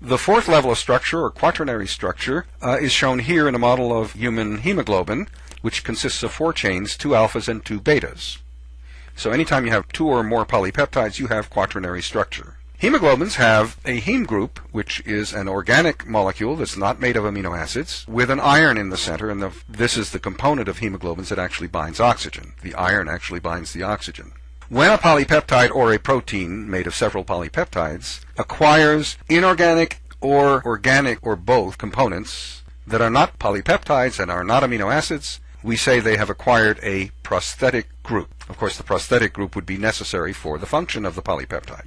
The fourth level of structure, or quaternary structure, uh, is shown here in a model of human hemoglobin, which consists of four chains, two alphas and two betas. So anytime you have two or more polypeptides, you have quaternary structure. Hemoglobins have a heme group, which is an organic molecule that's not made of amino acids, with an iron in the center, and the, this is the component of hemoglobins that actually binds oxygen. The iron actually binds the oxygen. When a polypeptide or a protein made of several polypeptides acquires inorganic or organic or both components that are not polypeptides and are not amino acids, we say they have acquired a prosthetic group. Of course, the prosthetic group would be necessary for the function of the polypeptide.